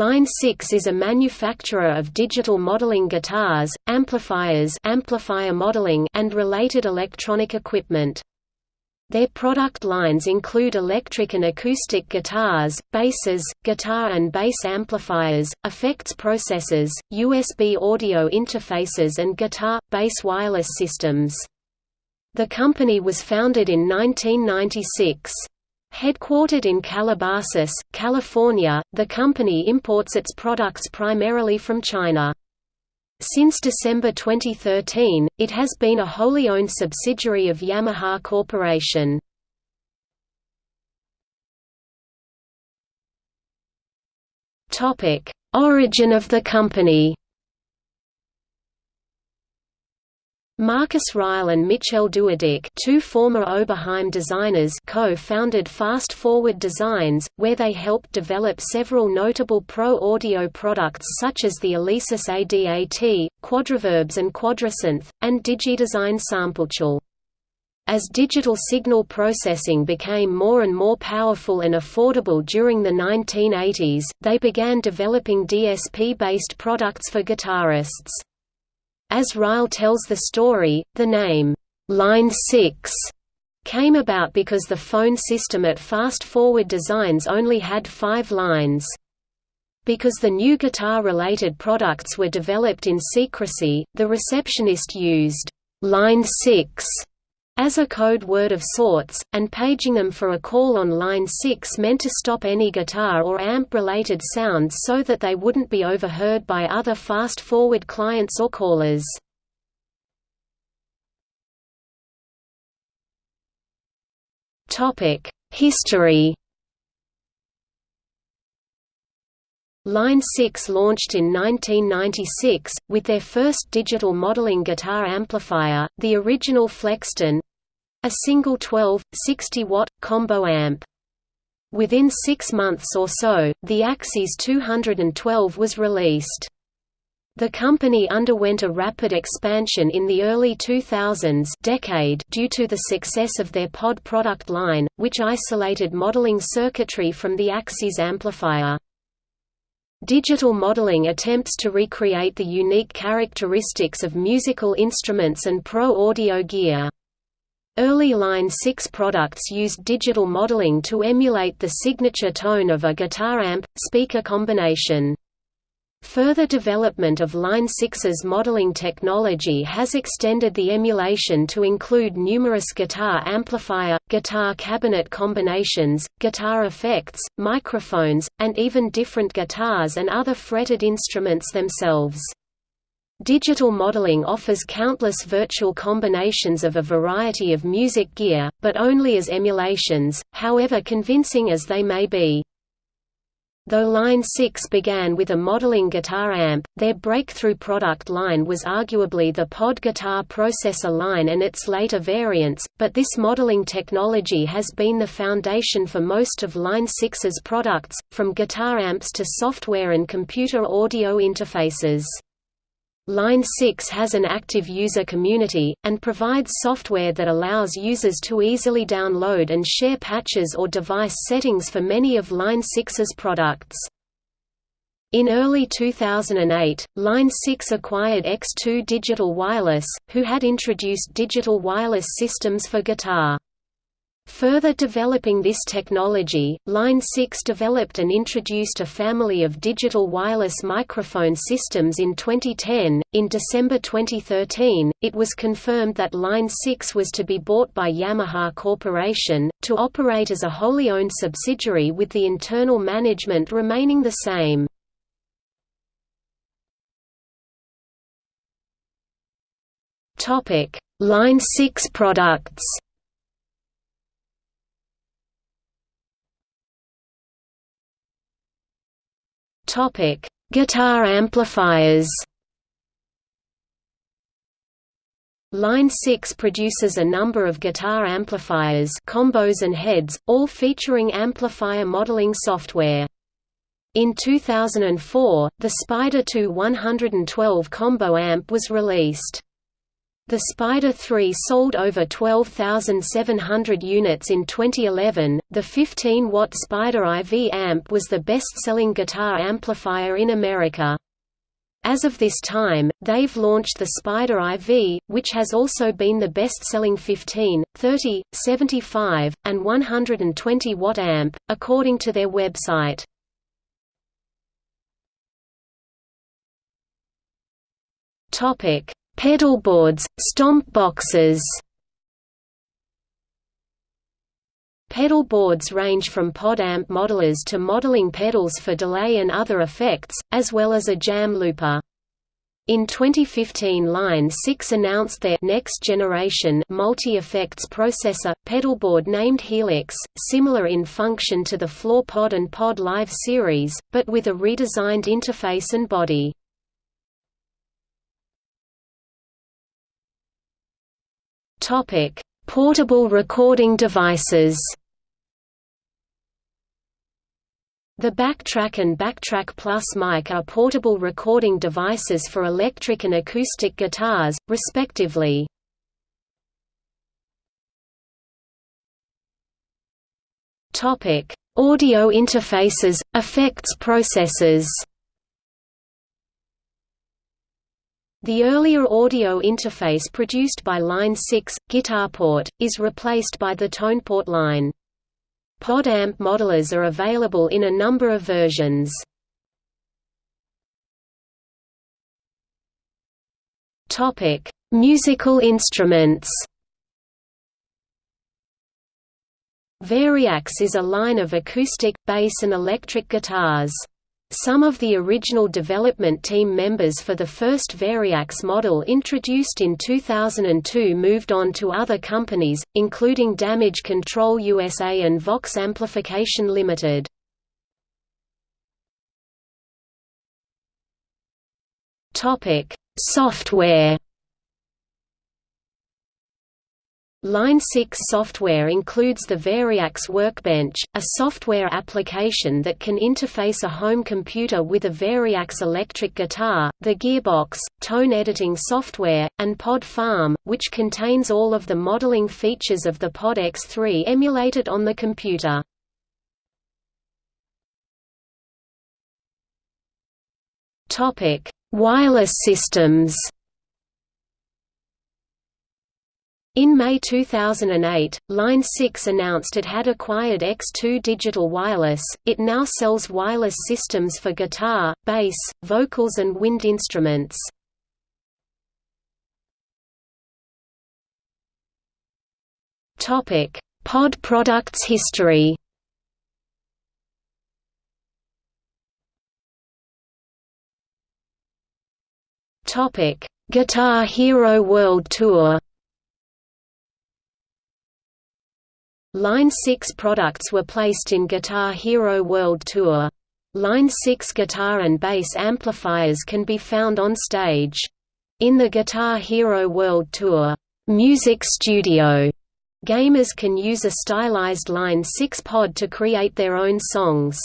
Line 6 is a manufacturer of digital modeling guitars, amplifiers amplifier modeling and related electronic equipment. Their product lines include electric and acoustic guitars, basses, guitar and bass amplifiers, effects processors, USB audio interfaces and guitar, bass wireless systems. The company was founded in 1996. Headquartered in Calabasas, California, the company imports its products primarily from China. Since December 2013, it has been a wholly owned subsidiary of Yamaha Corporation. Origin of the company Marcus Ryle and Michel Doidic two former Oberheim designers co-founded Fast Forward Designs, where they helped develop several notable pro-audio products such as the Alesis ADAT, Quadraverbs and Quadrasynth, and DigiDesign Sampletools. As digital signal processing became more and more powerful and affordable during the 1980s, they began developing DSP-based products for guitarists. As Ryle tells the story, the name, Line 6 came about because the phone system at Fast Forward Designs only had five lines. Because the new guitar-related products were developed in secrecy, the receptionist used Line 6 as a code word of sorts, and paging them for a call on line 6 meant to stop any guitar or amp-related sounds so that they wouldn't be overheard by other fast-forward clients or callers. History Line 6 launched in 1996, with their first digital modeling guitar amplifier, the original Flextone, a single 12, 60-watt, combo amp. Within six months or so, the AxSys 212 was released. The company underwent a rapid expansion in the early 2000s decade due to the success of their pod product line, which isolated modeling circuitry from the AxSys amplifier. Digital modeling attempts to recreate the unique characteristics of musical instruments and pro-audio gear. Early Line 6 products used digital modeling to emulate the signature tone of a guitar amp speaker combination. Further development of Line 6's modeling technology has extended the emulation to include numerous guitar amplifier, guitar cabinet combinations, guitar effects, microphones, and even different guitars and other fretted instruments themselves. Digital modeling offers countless virtual combinations of a variety of music gear, but only as emulations, however convincing as they may be. Though Line 6 began with a modeling guitar amp, their breakthrough product line was arguably the pod guitar processor line and its later variants, but this modeling technology has been the foundation for most of Line 6's products, from guitar amps to software and computer audio interfaces. Line 6 has an active user community, and provides software that allows users to easily download and share patches or device settings for many of Line 6's products. In early 2008, Line 6 acquired X2 Digital Wireless, who had introduced digital wireless systems for guitar. Further developing this technology, Line 6 developed and introduced a family of digital wireless microphone systems in 2010. In December 2013, it was confirmed that Line 6 was to be bought by Yamaha Corporation, to operate as a wholly owned subsidiary with the internal management remaining the same. Line 6 products Topic: Guitar amplifiers. Line 6 produces a number of guitar amplifiers combos and heads, all featuring amplifier modeling software. In 2004, the Spider 2 112 combo amp was released. The Spider 3 sold over 12,700 units in 2011. The 15 watt Spider IV amp was the best selling guitar amplifier in America. As of this time, they've launched the Spider IV, which has also been the best-selling 15, 30, 75, and 120 watt amp, according to their website. Topic: Pedalboards, stomp boxes Pedal boards range from pod amp modelers to modeling pedals for delay and other effects, as well as a jam looper. In 2015 Line 6 announced their next generation multi-effects processor, pedalboard named Helix, similar in function to the Floor Pod and Pod Live series, but with a redesigned interface and body. Topic: Portable recording devices. The Backtrack and Backtrack Plus mic are portable recording devices for electric and acoustic guitars, respectively. Audio interfaces, effects processors. The earlier audio interface produced by Line 6, GuitarPort, is replaced by the TonePort line. Pod amp modelers are available in a number of versions. Musical instruments Variax is a line of acoustic, bass and electric guitars. Some of the original development team members for the first Variax model introduced in 2002 moved on to other companies, including Damage Control USA and Vox Amplification Limited. Topic: Software Line 6 software includes the Variax Workbench, a software application that can interface a home computer with a Variax electric guitar, the Gearbox, tone editing software, and Pod Farm, which contains all of the modeling features of the Pod X3 emulated on the computer. Wireless systems In May 2008, Line 6 announced it had acquired X2 Digital Wireless. It now sells wireless systems for guitar, bass, vocals, and wind instruments. Topic: Pod products history. Topic: Guitar Hero World Tour. Line 6 products were placed in Guitar Hero World Tour. Line 6 guitar and bass amplifiers can be found on stage. In the Guitar Hero World Tour, Music Studio, gamers can use a stylized Line 6 pod to create their own songs.